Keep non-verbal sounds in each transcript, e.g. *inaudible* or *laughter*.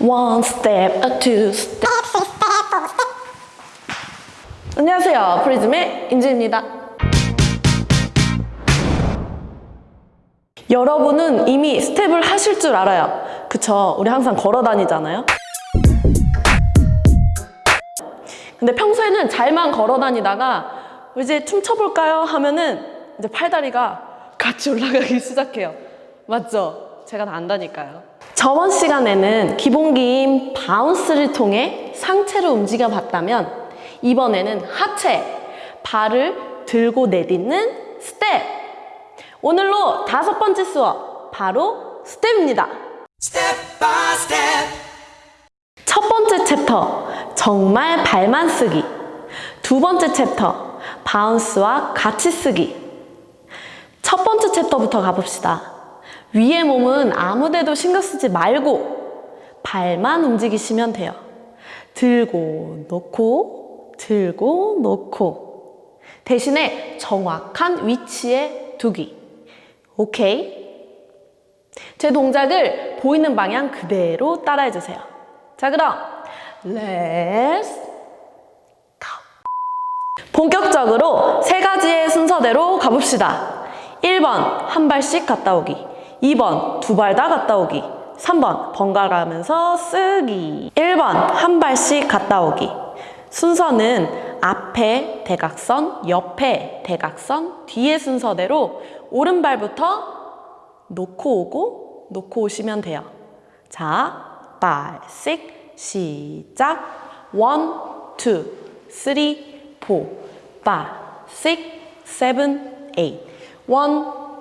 One step, a two step. 안녕하세요. 프리즘의 인지입니다. 여러분은 이미 스텝을 하실 줄 알아요. 그쵸? 우리 항상 걸어 다니잖아요. 근데 평소에는 잘만 걸어 다니다가 이제 춤춰볼까요? 하면은 이제 팔다리가 같이 *laughs* 올라가기 시작해요. 맞죠? 제가 다 안다니까요. 저번 시간에는 기본기인 bounce를 통해 상체를 움직여 봤다면 이번에는 하체, 발을 들고 내딛는 스텝! 오늘로 다섯 번째 수업, 바로 스텝입니다. 첫 번째 챕터, 정말 발만 쓰기. 두 번째 chapter, bounce와 같이 쓰기. 첫 번째 챕터부터 가봅시다. 위의 몸은 아무 데도 신경 쓰지 말고 발만 움직이시면 돼요. 들고 놓고 들고 놓고 대신에 정확한 위치에 두기. 오케이? 제 동작을 보이는 방향 그대로 따라해 주세요. 자, 그럼 Let's. 본격적으로 세 가지의 순서대로 가봅시다. 1번 한 발씩 갔다 오기 2번 두 발 다 갔다 오기 3번 번갈아가면서 쓰기 1번 한 발씩 갔다 오기 순서는 앞에 대각선, 옆에 대각선, 뒤의 순서대로 오른발부터 놓고 오고 놓고 오시면 돼요. 자, 5, 6, 시작. 1, 2, 3, 4, 5, 6, 7, 8. 1,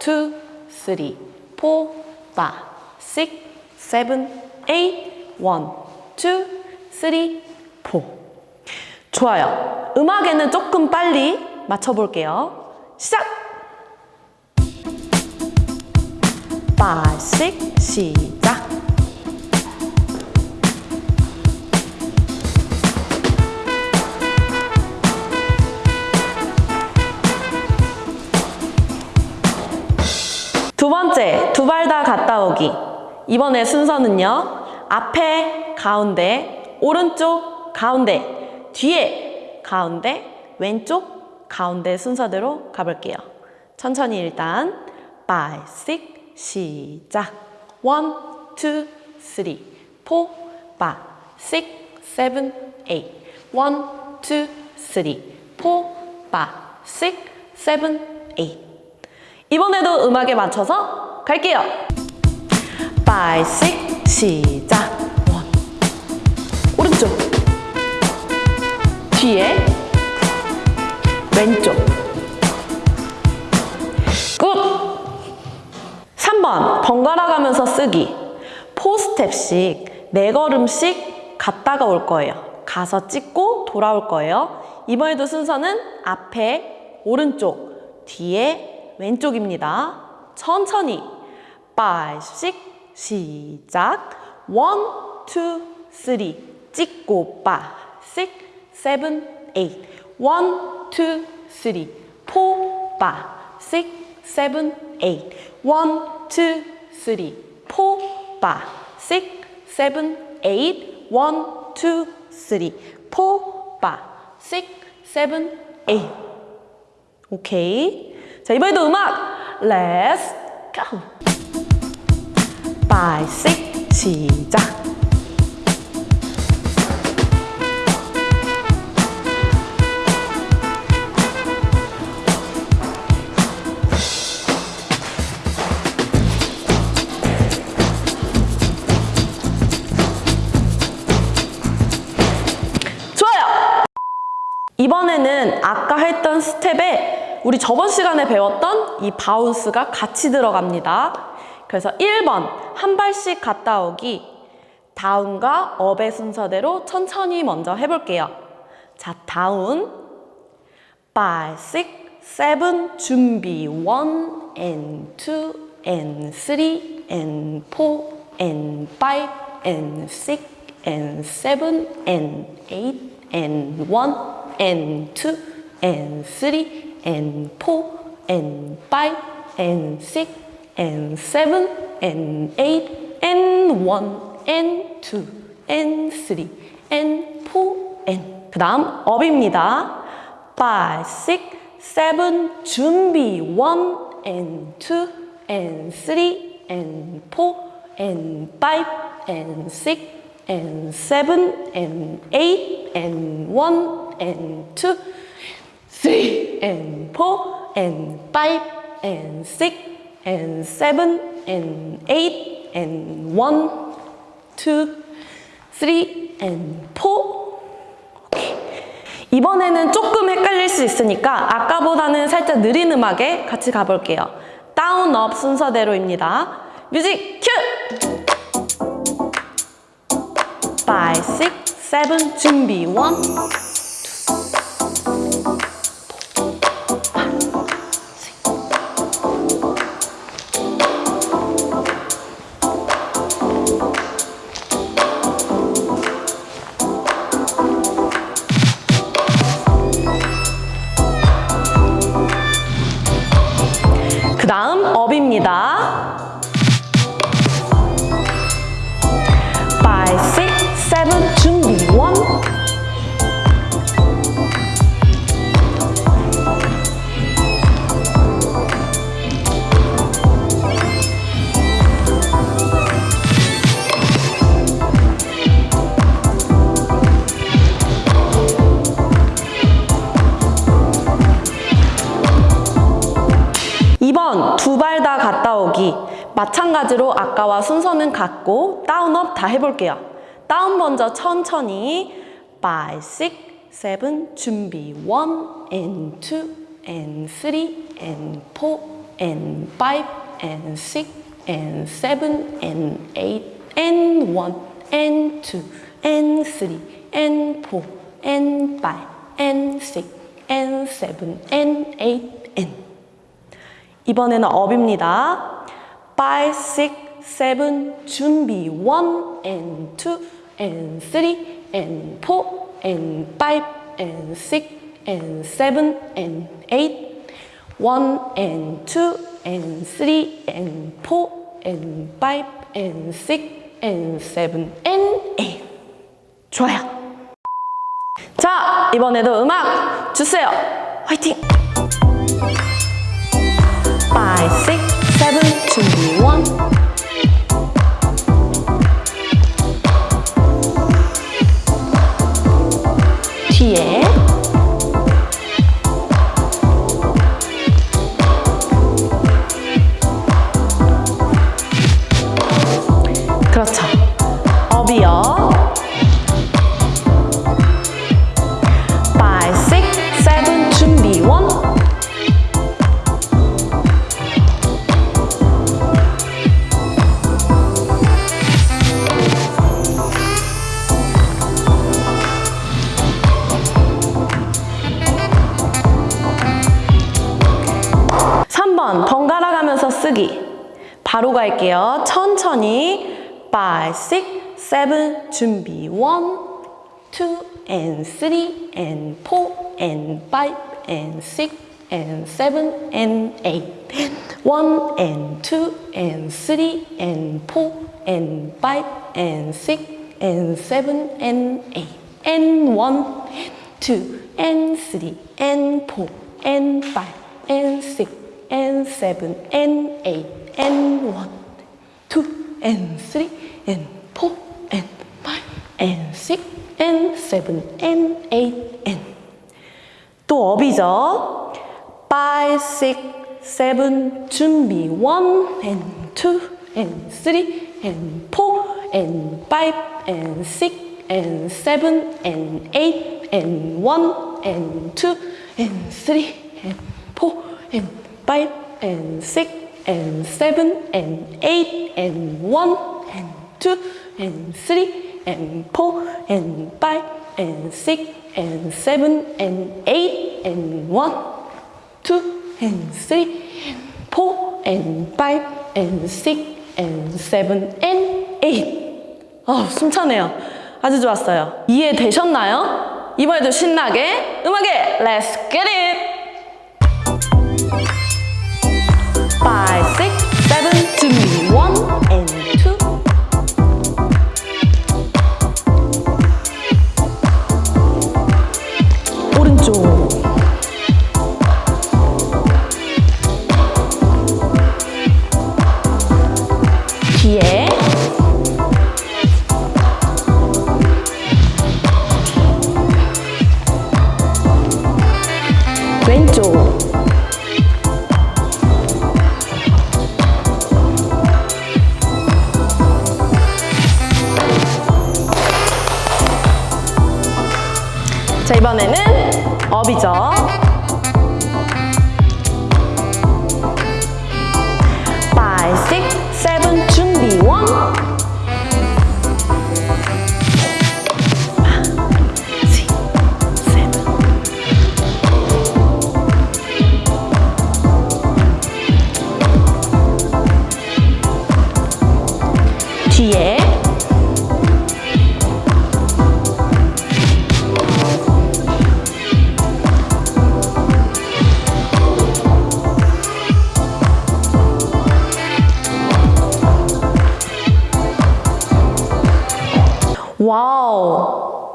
2, 3, 4, 5, 6, 7, 8. 1, 2, 3, 4. 좋아요. 음악에는 조금 빨리 맞춰볼게요. 시작! 5, 6, 시작! 두 번째, 두발다 갔다 오기. 이번에 순서는요. 앞에, 가운데, 오른쪽, 가운데, 뒤에, 가운데, 왼쪽, 가운데 순서대로 가볼게요. 천천히 일단 5, 6, 시작 1, 2, 3, 4, 5, 6, 7, 8 1, 2, 3, 4, 5, 6, 7, 8 이번에도 음악에 맞춰서 갈게요. 5, 6, 시작. 1. 오른쪽. 뒤에. 왼쪽. Good! 3번. 번갈아 가면서 쓰기. 4스텝씩, 4걸음씩 갔다가 올 거예요. 가서 찍고 돌아올 거예요. 이번에도 순서는 앞에, 오른쪽, 뒤에, 왼쪽입니다. 천천히 5, 6, 시작. 1, 2, 3 찍고 5, 6, 7, 8 1, 2, 3 4, 5, 6, 7, 8 1, 2, 3 4, 5, 6, 7, 8 1, 2, 3 4, 5, 6, 7, 8 오케이 자, 이번에도 음악. Let's go 5, 6, 시작 좋아요! 이번에는 아까 했던 스텝에 우리 저번 시간에 배웠던 이 bounce가 같이 들어갑니다. 그래서 1번 한 발씩 갔다 오기 down과 up의 순서대로 천천히 먼저 해볼게요. 자, down 5, 6, 7 준비 1 and 2 and 3 and 4 and 5 and 6 and 7 and 8 and 1 and 2 and 3 and 4 and 5 and 6 and 7 and 8 and 1 and two, and three, and four, and. 그 다음 업입니다. five, six, seven, 준비. one, and two, and three, and four, and five, and six, and seven, and eight, and one, and two, three, and four, and five, and six, and seven, and eight, and one, two, three, and four. 이번에는 조금 헷갈릴 수 있으니까 아까보다는 살짝 느린 음악에 같이 가볼게요. 다운, 업 순서대로입니다. 뮤직 큐! 5, 6, 7, 준비 1, 업입니다. 마찬가지로 아까와 순서는 같고 다운업 다 해볼게요 다운 먼저 천천히 5, 6, 7 준비 1 and 2 and 3 and 4 and 5 and 6 and 7 and 8 and 1 and 2 and 3 and 4 and 5 and 6 and 7 and 8 and 이번에는 업입니다. 5, 6, 7, 준비 1 and 2 and 3 and 4 and 5 and 6 and 7 and 8 1 and 2 and 3 and 4 and 5 and 6 and 7 and 8 좋아요. 자, 이번에도 음악 주세요. 화이팅! 5, 6, one. 가면서 쓰기 바로 갈게요 천천히 5, 6, 7 준비 1, 2 and 3 and 4 and 5 and 6 and 7 and 8 1 and 2 and 3 and 4 and 5 and 6 and 7 and 8 and 1 2 and 3 and 4 and 5 and 6 and 7 and 8 and 1 2 and 3 and 4 and 5 and 6 and 7 and 8 and 또 업이죠. 5, 6, 7 준비 1 and 2 and 3 and 4 and 5 and 6 and 7 and 8 and 1 and 2 and 3 and 4 and 5 and 6 and 7 and 8 and 1 and 2 and 3 and 4 and 5 and 6 and 7 and 8 and 1 2 and 3 and 4 and 5 and 6 and 7 and 8 아, 숨차네요. 아주 좋았어요. 이해되셨나요? 이번에도 신나게 음악에 Let's get it! 뒤에 왼쪽. 자 이번에는 업이죠.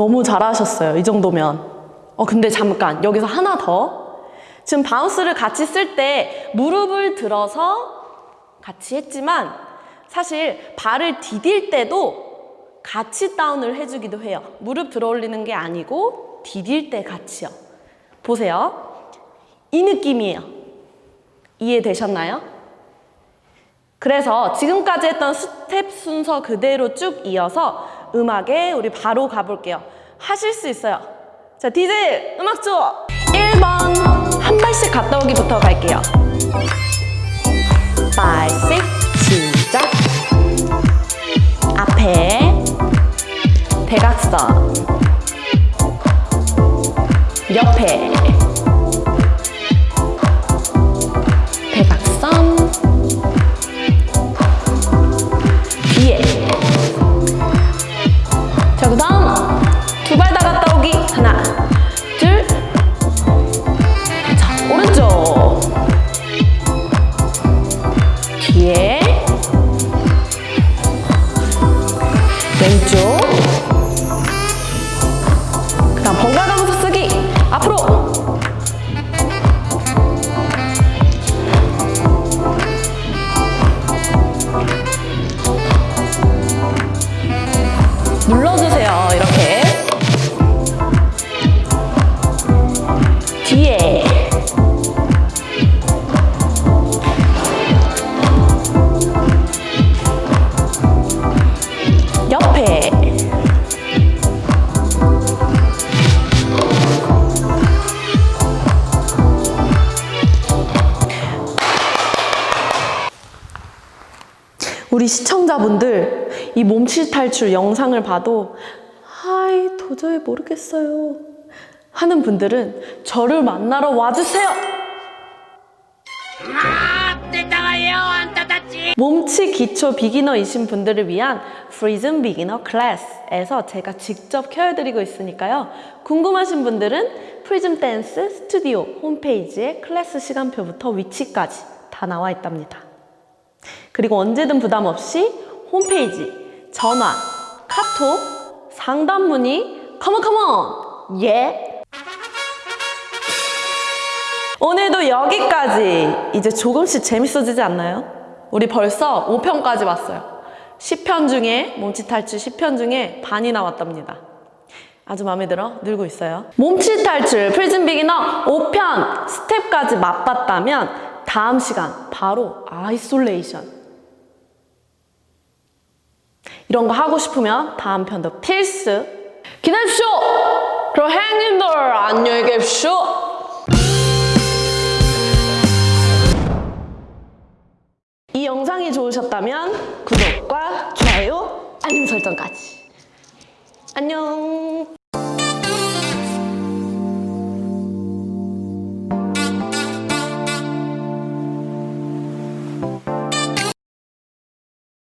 너무 잘하셨어요 이 정도면. 어 근데 잠깐 여기서 하나 더. 지금 bounce를 같이 쓸 때 무릎을 들어서 같이 했지만 사실 발을 디딜 때도 같이 down을 해주기도 해요. 무릎 들어 올리는 게 아니고 디딜 때 같이요. 보세요. 이 느낌이에요. 이해되셨나요? 그래서 지금까지 했던 스텝 순서 그대로 쭉 이어서 음악에 우리 바로 가볼게요. 하실 수 있어요. 자, 디제 음악 줘! 1번 한 발씩 갔다 오기부터 갈게요. 5, 6, 시작! 앞에 대각선 옆에 이 몸치 탈출 영상을 봐도 아이 도저히 모르겠어요. 하는 분들은 저를 만나러 와주세요! 몸치 기초 beginner이신 분들을 위한 프리즘 beginner class에서 제가 직접 가르쳐드리고 있으니까요. 궁금하신 분들은 프리즘 댄스 스튜디오 홈페이지에 클래스 시간표부터 위치까지 다 나와 있답니다. 그리고 언제든 부담 없이 홈페이지, 전화, 카톡, 상담 문의, come on come on! 예! 오늘도 여기까지! 이제 조금씩 재밌어지지 않나요? 우리 벌써 5편까지 왔어요. 10편 중에, 몸치 탈출 10편 중에 반이 나왔답니다. 아주 마음에 들어? 늘고 있어요. 몸치 탈출 프리즘 beginner 5편 스텝까지 맛봤다면 다음 시간 바로 isolation 이런 거 하고 싶으면 다음 편도 필수 기다려주쇼! 그럼 행님들 안녕히 계십시오! 이 영상이 좋으셨다면 구독과 좋아요, 알림 설정까지 안녕